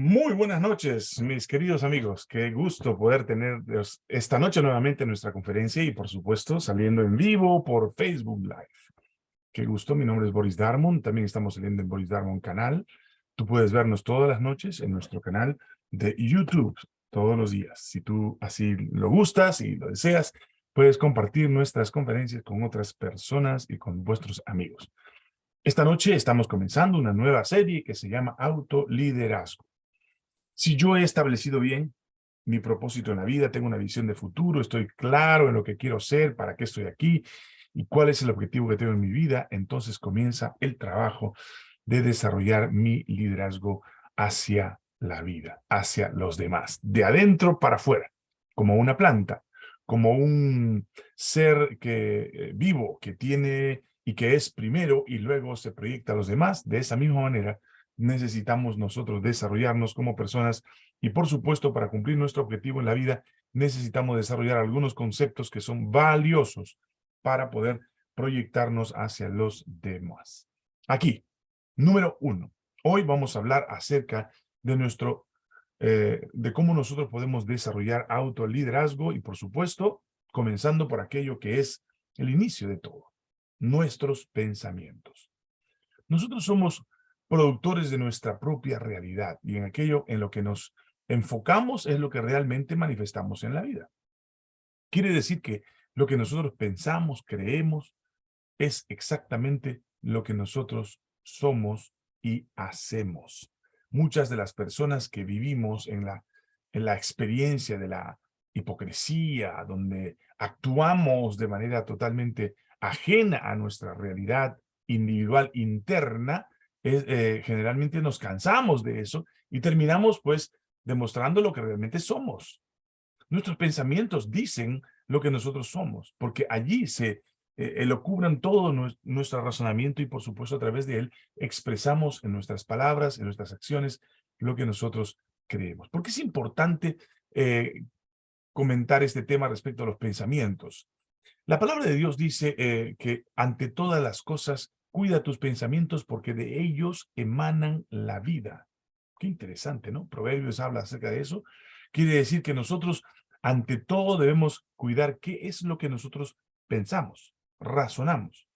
Muy buenas noches, mis queridos amigos. Qué gusto poder tener esta noche nuevamente nuestra conferencia y, por supuesto, saliendo en vivo por Facebook Live. Qué gusto, mi nombre es Boris Darmon. También estamos saliendo en Boris Darmon canal. Tú puedes vernos todas las noches en nuestro canal de YouTube, todos los días. Si tú así lo gustas y lo deseas, puedes compartir nuestras conferencias con otras personas y con vuestros amigos. Esta noche estamos comenzando una nueva serie que se llama Autoliderazgo. Si yo he establecido bien mi propósito en la vida, tengo una visión de futuro, estoy claro en lo que quiero ser, para qué estoy aquí y cuál es el objetivo que tengo en mi vida, entonces comienza el trabajo de desarrollar mi liderazgo hacia la vida, hacia los demás, de adentro para afuera, como una planta, como un ser que eh, vivo, que tiene y que es primero y luego se proyecta a los demás, de esa misma manera necesitamos nosotros desarrollarnos como personas y por supuesto para cumplir nuestro objetivo en la vida necesitamos desarrollar algunos conceptos que son valiosos para poder proyectarnos hacia los demás. Aquí, número uno. Hoy vamos a hablar acerca de nuestro, eh, de cómo nosotros podemos desarrollar autoliderazgo y por supuesto, comenzando por aquello que es el inicio de todo, nuestros pensamientos. Nosotros somos productores de nuestra propia realidad y en aquello en lo que nos enfocamos es lo que realmente manifestamos en la vida. Quiere decir que lo que nosotros pensamos, creemos, es exactamente lo que nosotros somos y hacemos. Muchas de las personas que vivimos en la, en la experiencia de la hipocresía, donde actuamos de manera totalmente ajena a nuestra realidad individual interna, eh, generalmente nos cansamos de eso y terminamos pues demostrando lo que realmente somos. Nuestros pensamientos dicen lo que nosotros somos, porque allí se eh, elocubran todo nuestro razonamiento y por supuesto a través de él expresamos en nuestras palabras, en nuestras acciones, lo que nosotros creemos. ¿Por qué es importante eh, comentar este tema respecto a los pensamientos? La palabra de Dios dice que ante todas las cosas Cuida tus pensamientos porque de ellos emanan la vida. Qué interesante, ¿no? Proverbios habla acerca de eso. Quiere decir que nosotros, ante todo, debemos cuidar qué es lo que nosotros pensamos, razonamos.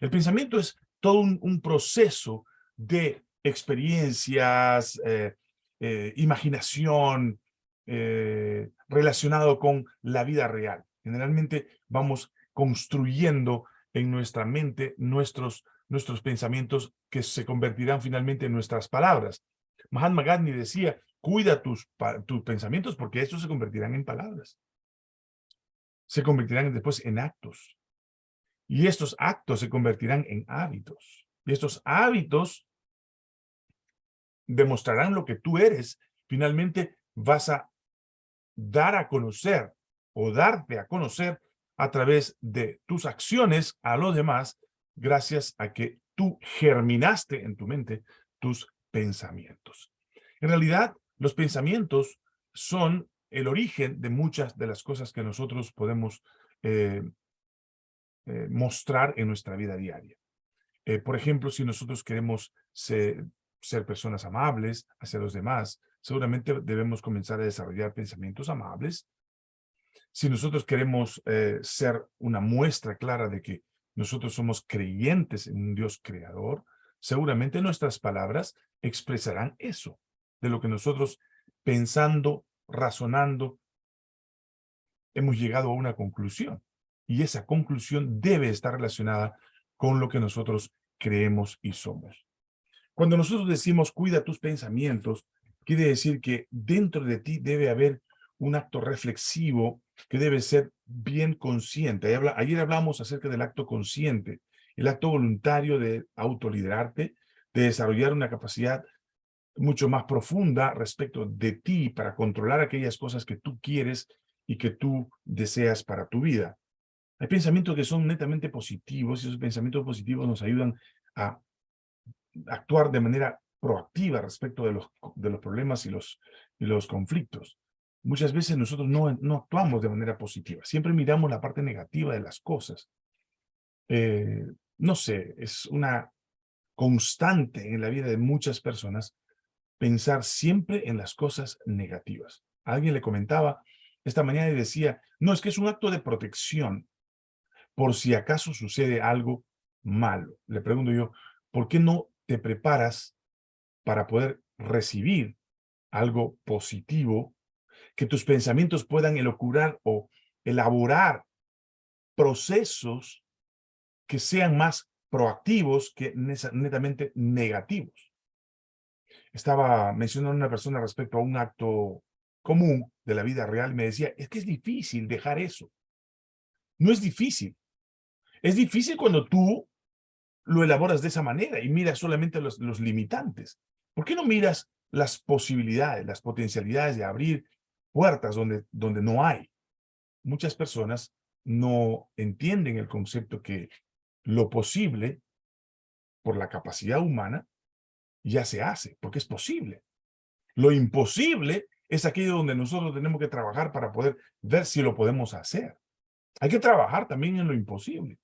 El pensamiento es todo un, proceso de experiencias, eh, eh, imaginación, eh, relacionado con la vida real. Generalmente vamos construyendo en nuestra mente nuestros, nuestros pensamientos que se convertirán finalmente en nuestras palabras. Mahatma Gandhi decía, cuida tus, tus pensamientos porque estos se convertirán en palabras. Se convertirán después en actos. Y estos actos se convertirán en hábitos. Y estos hábitos demostrarán lo que tú eres. Finalmente vas a dar a conocer o darte a conocer a través de tus acciones a los demás gracias a que tú germinaste en tu mente tus pensamientos. En realidad, los pensamientos son el origen de muchas de las cosas que nosotros podemos eh, eh, mostrar en nuestra vida diaria. Eh, por ejemplo, si nosotros queremos ser, ser personas amables hacia los demás, seguramente debemos comenzar a desarrollar pensamientos amables, si nosotros queremos eh, ser una muestra clara de que nosotros somos creyentes en un Dios creador, seguramente nuestras palabras expresarán eso, de lo que nosotros pensando, razonando, hemos llegado a una conclusión. Y esa conclusión debe estar relacionada con lo que nosotros creemos y somos. Cuando nosotros decimos cuida tus pensamientos, quiere decir que dentro de ti debe haber un acto reflexivo que debe ser bien consciente. Ayer hablamos acerca del acto consciente, el acto voluntario de autoliderarte, de desarrollar una capacidad mucho más profunda respecto de ti para controlar aquellas cosas que tú quieres y que tú deseas para tu vida. Hay pensamientos que son netamente positivos y esos pensamientos positivos nos ayudan a actuar de manera proactiva respecto de los, de los problemas y los, y los conflictos muchas veces nosotros no, no actuamos de manera positiva. Siempre miramos la parte negativa de las cosas. Eh, no sé, es una constante en la vida de muchas personas pensar siempre en las cosas negativas. Alguien le comentaba esta mañana y decía, no, es que es un acto de protección por si acaso sucede algo malo. Le pregunto yo, ¿por qué no te preparas para poder recibir algo positivo, que tus pensamientos puedan elocurar o elaborar procesos que sean más proactivos que netamente negativos. Estaba mencionando una persona respecto a un acto común de la vida real, me decía, es que es difícil dejar eso. No es difícil. Es difícil cuando tú lo elaboras de esa manera y miras solamente los, los limitantes. ¿Por qué no miras las posibilidades, las potencialidades de abrir puertas donde, donde no hay? Muchas personas no entienden el concepto que lo posible, por la capacidad humana, ya se hace, porque es posible. Lo imposible es aquello donde nosotros tenemos que trabajar para poder ver si lo podemos hacer. Hay que trabajar también en lo imposible,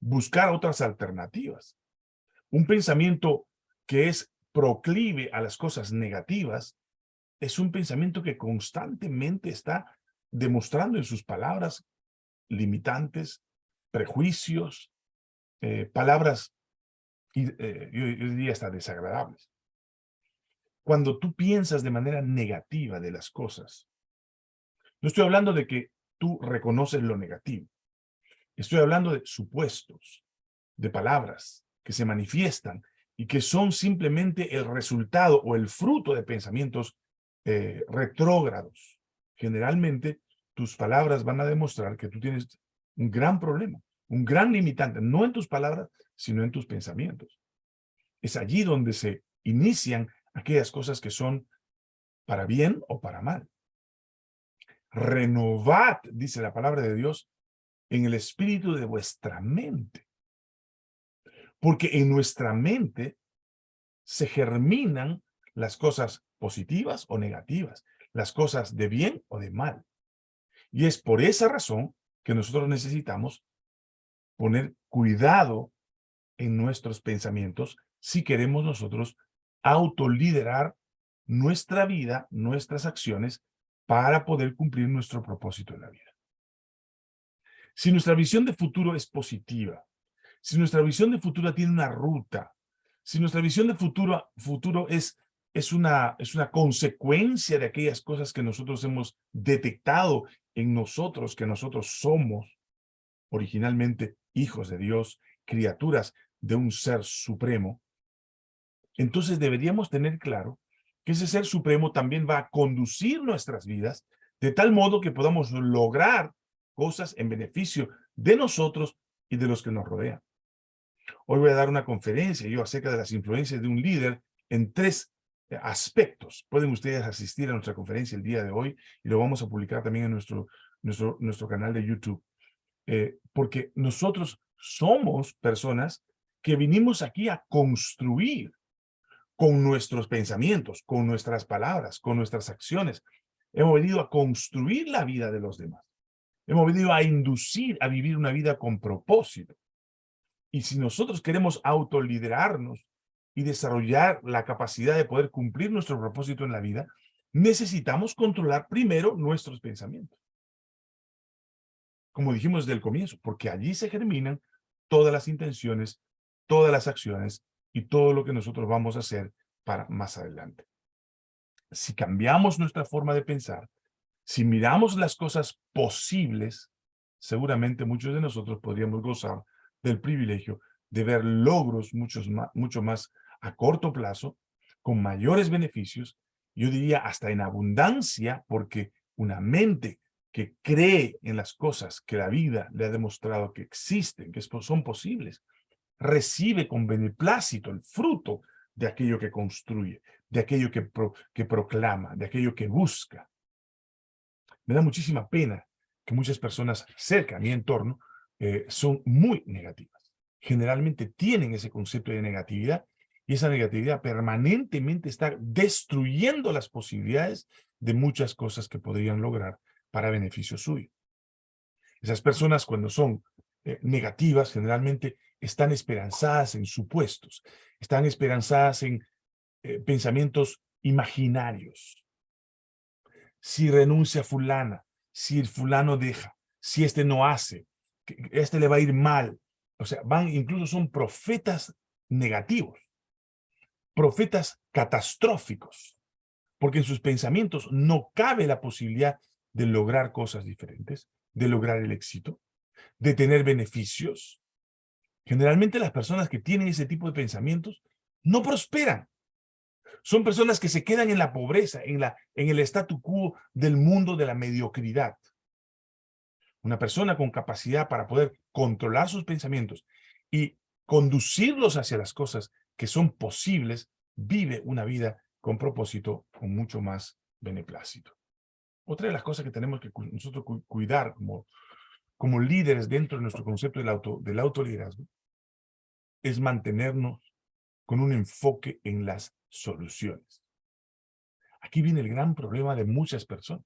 buscar otras alternativas. Un pensamiento que es proclive a las cosas negativas es un pensamiento que constantemente está demostrando en sus palabras limitantes, prejuicios, eh, palabras, eh, yo diría hasta desagradables cuando tú piensas de manera negativa de las cosas. No estoy hablando de que tú reconoces lo negativo. Estoy hablando de supuestos, de palabras que se manifiestan y que son simplemente el resultado o el fruto de pensamientos eh, retrógrados. Generalmente, tus palabras van a demostrar que tú tienes un gran problema, un gran limitante, no en tus palabras, sino en tus pensamientos. Es allí donde se inician aquellas cosas que son para bien o para mal. Renovad, dice la palabra de Dios, en el espíritu de vuestra mente. Porque en nuestra mente se germinan las cosas positivas o negativas, las cosas de bien o de mal. Y es por esa razón que nosotros necesitamos poner cuidado en nuestros pensamientos si queremos nosotros autoliderar nuestra vida, nuestras acciones, para poder cumplir nuestro propósito en la vida. Si nuestra visión de futuro es positiva, si nuestra visión de futuro tiene una ruta, si nuestra visión de futuro, futuro es, es, una, es una consecuencia de aquellas cosas que nosotros hemos detectado en nosotros, que nosotros somos originalmente hijos de Dios, criaturas de un ser supremo, entonces deberíamos tener claro que ese ser supremo también va a conducir nuestras vidas de tal modo que podamos lograr cosas en beneficio de nosotros y de los que nos rodean. Hoy voy a dar una conferencia yo acerca de las influencias de un líder en tres aspectos. Pueden ustedes asistir a nuestra conferencia el día de hoy y lo vamos a publicar también en nuestro, nuestro, nuestro canal de YouTube. Eh, porque nosotros somos personas que vinimos aquí a construir con nuestros pensamientos, con nuestras palabras, con nuestras acciones. Hemos venido a construir la vida de los demás. Hemos venido a inducir a vivir una vida con propósito. Y si nosotros queremos autoliderarnos y desarrollar la capacidad de poder cumplir nuestro propósito en la vida, necesitamos controlar primero nuestros pensamientos. Como dijimos desde el comienzo, porque allí se germinan todas las intenciones, todas las acciones y todo lo que nosotros vamos a hacer para más adelante. Si cambiamos nuestra forma de pensar, si miramos las cosas posibles, seguramente muchos de nosotros podríamos gozar del privilegio de ver logros muchos más, mucho más a corto plazo, con mayores beneficios, yo diría hasta en abundancia, porque una mente que cree en las cosas que la vida le ha demostrado que existen, que son posibles, recibe con beneplácito el fruto de aquello que construye, de aquello que, que proclama, de aquello que busca. Me da muchísima pena que muchas personas cerca a mi entorno eh, son muy negativas. Generalmente tienen ese concepto de negatividad y esa negatividad permanentemente está destruyendo las posibilidades de muchas cosas que podrían lograr para beneficio suyo. Esas personas cuando son eh, negativas generalmente están esperanzadas en supuestos, están esperanzadas en eh, pensamientos imaginarios. Si renuncia fulana, si el fulano deja, si este no hace, este le va a ir mal. O sea, van, incluso son profetas negativos, profetas catastróficos, porque en sus pensamientos no cabe la posibilidad de lograr cosas diferentes, de lograr el éxito, de tener beneficios. Generalmente las personas que tienen ese tipo de pensamientos no prosperan. Son personas que se quedan en la pobreza, en, la, en el statu quo del mundo de la mediocridad. Una persona con capacidad para poder controlar sus pensamientos y conducirlos hacia las cosas que son posibles, vive una vida con propósito, con mucho más beneplácito. Otra de las cosas que tenemos que nosotros cuidar como, como líderes dentro de nuestro concepto del, auto, del autoliderazgo es mantenernos con un enfoque en las soluciones. Aquí viene el gran problema de muchas personas,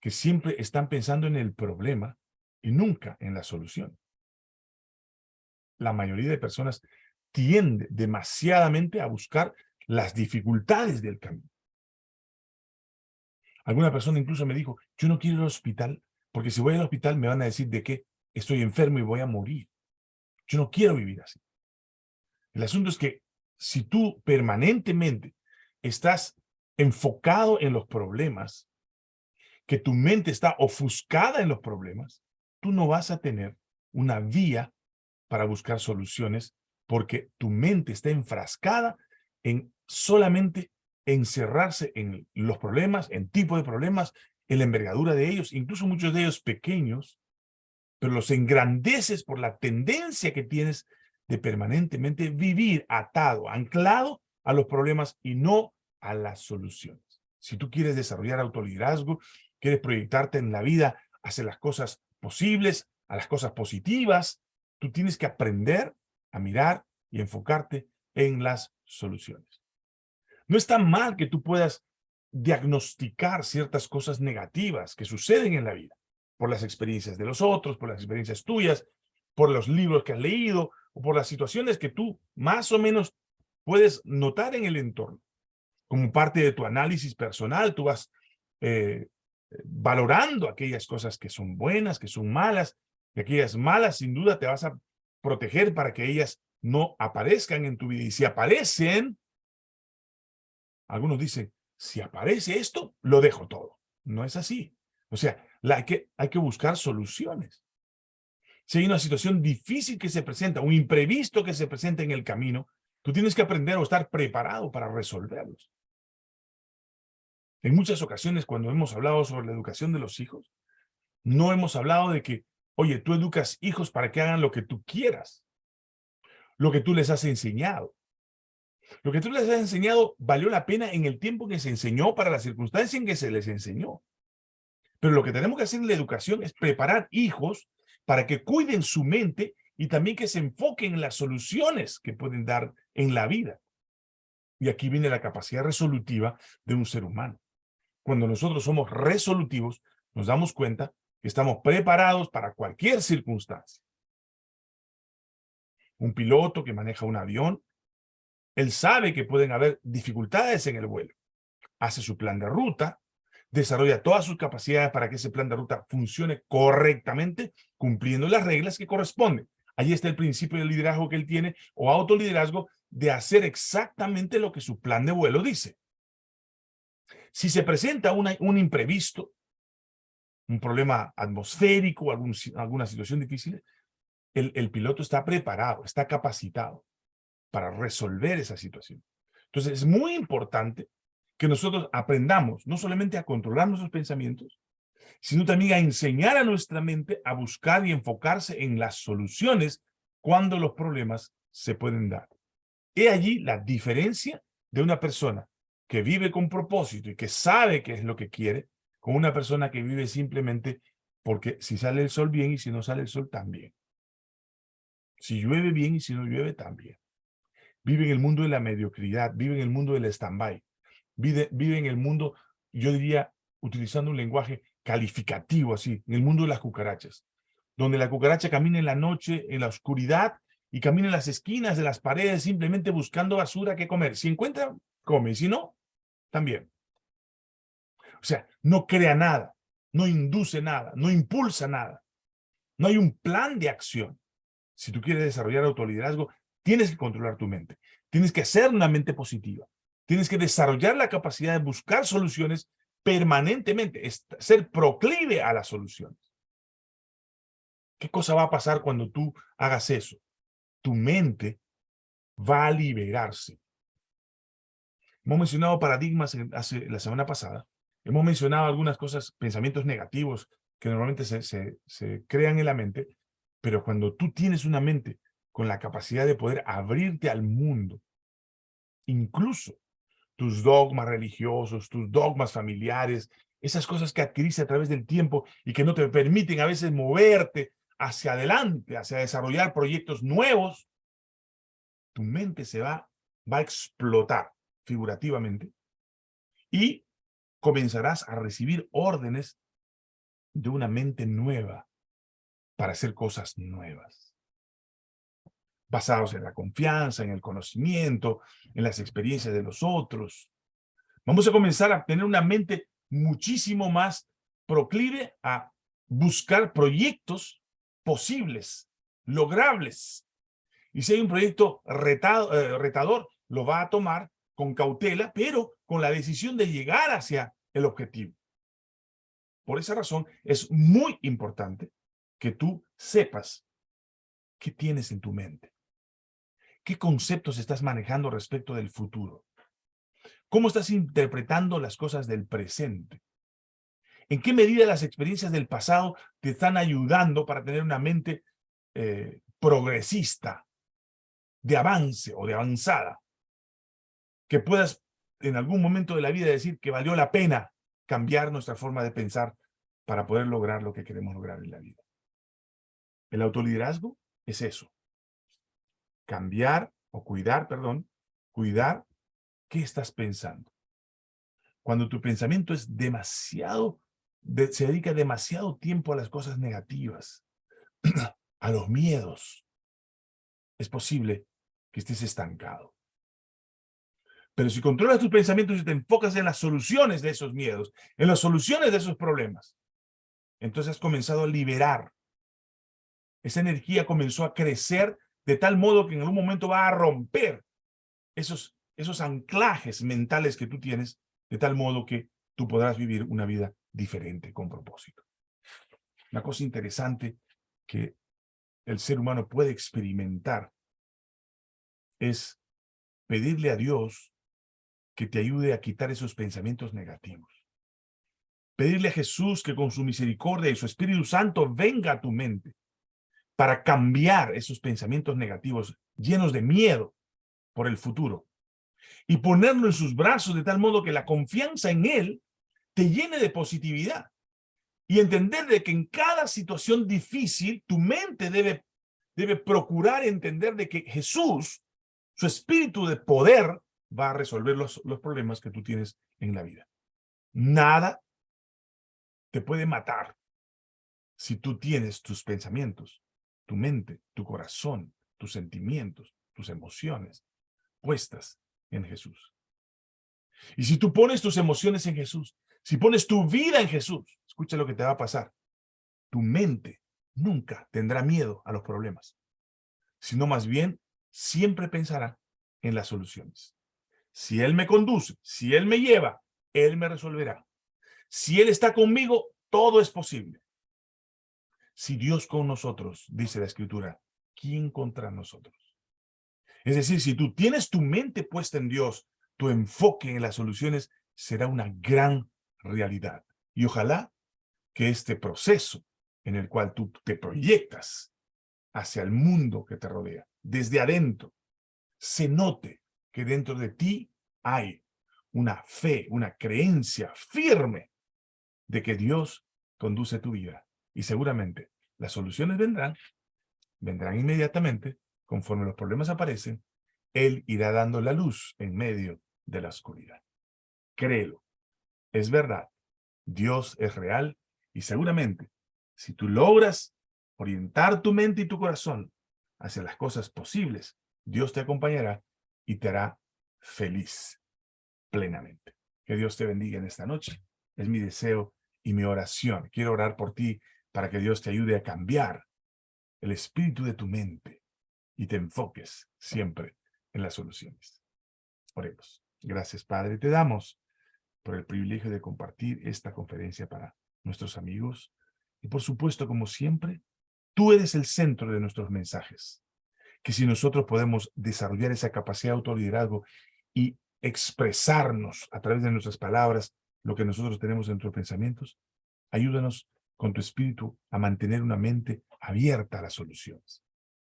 que siempre están pensando en el problema y nunca en la solución. La mayoría de personas tiende demasiadamente a buscar las dificultades del camino. Alguna persona incluso me dijo, yo no quiero ir al hospital, porque si voy al hospital me van a decir de que estoy enfermo y voy a morir. Yo no quiero vivir así. El asunto es que si tú permanentemente estás enfocado en los problemas, que tu mente está ofuscada en los problemas, tú no vas a tener una vía para buscar soluciones porque tu mente está enfrascada en solamente encerrarse en los problemas, en tipo de problemas, en la envergadura de ellos, incluso muchos de ellos pequeños, pero los engrandeces por la tendencia que tienes de permanentemente vivir atado, anclado a los problemas y no a las soluciones. Si tú quieres desarrollar autoliderazgo, quieres proyectarte en la vida hacia las cosas posibles, a las cosas positivas, tú tienes que aprender a mirar y enfocarte en las soluciones. No está mal que tú puedas diagnosticar ciertas cosas negativas que suceden en la vida, por las experiencias de los otros, por las experiencias tuyas, por los libros que has leído, o por las situaciones que tú más o menos puedes notar en el entorno. Como parte de tu análisis personal, tú vas eh, valorando aquellas cosas que son buenas, que son malas, y aquellas malas sin duda te vas a proteger para que ellas no aparezcan en tu vida. Y si aparecen, algunos dicen, si aparece esto, lo dejo todo. No es así. O sea, hay, que, hay que buscar soluciones. Si hay una situación difícil que se presenta, un imprevisto que se presenta en el camino, tú tienes que aprender o estar preparado para resolverlos. En muchas ocasiones, cuando hemos hablado sobre la educación de los hijos, no hemos hablado de que, oye, tú educas hijos para que hagan lo que tú quieras, lo que tú les has enseñado. Lo que tú les has enseñado valió la pena en el tiempo que se enseñó para la circunstancia en que se les enseñó. Pero lo que tenemos que hacer en la educación es preparar hijos para que cuiden su mente y también que se enfoquen en las soluciones que pueden dar en la vida. Y aquí viene la capacidad resolutiva de un ser humano. Cuando nosotros somos resolutivos, nos damos cuenta estamos preparados para cualquier circunstancia. Un piloto que maneja un avión, él sabe que pueden haber dificultades en el vuelo. Hace su plan de ruta, desarrolla todas sus capacidades para que ese plan de ruta funcione correctamente, cumpliendo las reglas que corresponden. Ahí está el principio de liderazgo que él tiene, o autoliderazgo, de hacer exactamente lo que su plan de vuelo dice. Si se presenta un imprevisto, un problema atmosférico, alguna situación difícil, el, el piloto está preparado, está capacitado para resolver esa situación. Entonces es muy importante que nosotros aprendamos no solamente a controlar nuestros pensamientos, sino también a enseñar a nuestra mente a buscar y enfocarse en las soluciones cuando los problemas se pueden dar. He allí la diferencia de una persona que vive con propósito y que sabe qué es lo que quiere, con una persona que vive simplemente porque si sale el sol bien y si no sale el sol también. Si llueve bien y si no llueve también. Vive en el mundo de la mediocridad, vive en el mundo del stand-by vive, en el mundo, yo diría, utilizando un lenguaje calificativo así, en el mundo de las cucarachas, donde la cucaracha camina en la noche, en la oscuridad, y camina en las esquinas de las paredes simplemente buscando basura que comer. Si encuentra, come, si no, también. O sea, no crea nada, no induce nada, no impulsa nada. No hay un plan de acción. Si tú quieres desarrollar autoliderazgo, tienes que controlar tu mente. Tienes que hacer una mente positiva. Tienes que desarrollar la capacidad de buscar soluciones permanentemente, ser proclive a las soluciones. ¿Qué cosa va a pasar cuando tú hagas eso? Tu mente va a liberarse. Hemos mencionado paradigmas hace, la semana pasada. Hemos mencionado algunas cosas, pensamientos negativos que normalmente se, se crean en la mente, pero cuando tú tienes una mente con la capacidad de poder abrirte al mundo, incluso tus dogmas religiosos, tus dogmas familiares, esas cosas que adquiriste a través del tiempo y que no te permiten a veces moverte hacia adelante, hacia desarrollar proyectos nuevos, tu mente se va, va a explotar figurativamente y comenzarás a recibir órdenes de una mente nueva para hacer cosas nuevas. Basados en la confianza, en el conocimiento, en las experiencias de los otros. Vamos a comenzar a tener una mente muchísimo más proclive a buscar proyectos posibles, logrables. Y si hay un proyecto retado, eh, retador, lo va a tomar con cautela, pero con la decisión de llegar hacia el objetivo. Por esa razón, es muy importante que tú sepas qué tienes en tu mente. ¿Qué conceptos estás manejando respecto del futuro? ¿Cómo estás interpretando las cosas del presente? ¿En qué medida las experiencias del pasado te están ayudando para tener una mente eh, progresista, de avance o de avanzada? Que puedas en algún momento de la vida decir que valió la pena cambiar nuestra forma de pensar para poder lograr lo que queremos lograr en la vida. El autoliderazgo es eso. Cambiar o cuidar, perdón, cuidar qué estás pensando. Cuando tu pensamiento es demasiado se dedica demasiado tiempo a las cosas negativas, a los miedos, es posible que estés estancado. Pero si controlas tus pensamientos y te enfocas en las soluciones de esos miedos, en las soluciones de esos problemas, entonces has comenzado a liberar. Esa energía comenzó a crecer de tal modo que en algún momento va a romper esos, esos anclajes mentales que tú tienes, de tal modo que tú podrás vivir una vida diferente, con propósito. Una cosa interesante que el ser humano puede experimentar es pedirle a Dios que te ayude a quitar esos pensamientos negativos. Pedirle a Jesús que con su misericordia y su Espíritu Santo venga a tu mente para cambiar esos pensamientos negativos llenos de miedo por el futuro y ponerlo en sus brazos de tal modo que la confianza en Él te llene de positividad y entender de que en cada situación difícil tu mente debe, debe procurar entender de que Jesús, su espíritu de poder, va a resolver los, problemas que tú tienes en la vida. Nada te puede matar si tú tienes tus pensamientos, tu mente, tu corazón, tus sentimientos, tus emociones puestas en Jesús. Y si tú pones tus emociones en Jesús, si pones tu vida en Jesús, escucha lo que te va a pasar. Tu mente nunca tendrá miedo a los problemas, sino más bien siempre pensará en las soluciones. Si Él me conduce, si Él me lleva, Él me resolverá. Si Él está conmigo, todo es posible. Si Dios con nosotros, dice la Escritura, ¿quién contra nosotros? Es decir, si tú tienes tu mente puesta en Dios, tu enfoque en las soluciones será una gran realidad. Y ojalá que este proceso en el cual tú te proyectas hacia el mundo que te rodea, desde adentro, se note que dentro de ti hay una fe, una creencia firme de que Dios conduce tu vida. Y seguramente las soluciones vendrán, vendrán inmediatamente, conforme los problemas aparecen, Él irá dando la luz en medio de la oscuridad. Créelo es verdad, Dios es real y seguramente si tú logras orientar tu mente y tu corazón hacia las cosas posibles, Dios te acompañará y te hará feliz plenamente. Que Dios te bendiga en esta noche. Es mi deseo y mi oración. Quiero orar por ti para que Dios te ayude a cambiar el espíritu de tu mente y te enfoques siempre en las soluciones. Oremos. Gracias, Padre. Te damos por el privilegio de compartir esta conferencia para nuestros amigos. Y por supuesto, como siempre, tú eres el centro de nuestros mensajes. Que si nosotros podemos desarrollar esa capacidad de autoliderazgo y expresarnos a través de nuestras palabras lo que nosotros tenemos en nuestros pensamientos, ayúdanos con tu espíritu a mantener una mente abierta a las soluciones.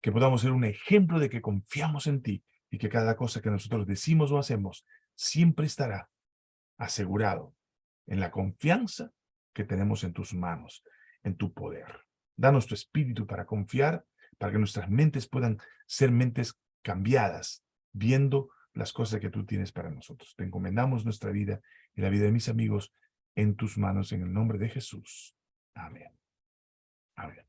Que podamos ser un ejemplo de que confiamos en ti y que cada cosa que nosotros decimos o hacemos siempre estará asegurado en la confianza que tenemos en tus manos, en tu poder. Danos tu espíritu para confiar, para que nuestras mentes puedan ser mentes cambiadas, viendo las cosas que tú tienes para nosotros. Te encomendamos nuestra vida y la vida de mis amigos en tus manos, en el nombre de Jesús. Amén. Amén.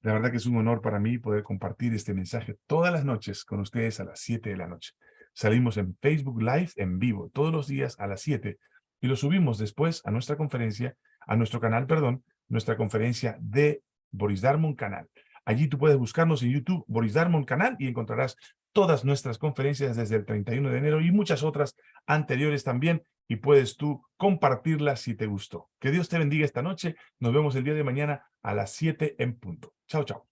La verdad que es un honor para mí poder compartir este mensaje todas las noches con ustedes a las 7 de la noche. Salimos en Facebook Live en vivo todos los días a las 7 y lo subimos después a nuestra conferencia, a nuestro canal, perdón, nuestra conferencia de Boris Darmon Canal. Allí tú puedes buscarnos en YouTube, Boris Darmon Canal, y encontrarás todas nuestras conferencias desde el 31 de enero y muchas otras anteriores también, y puedes tú compartirlas si te gustó. Que Dios te bendiga esta noche. Nos vemos el día de mañana a las 7 en punto. Chao, chao.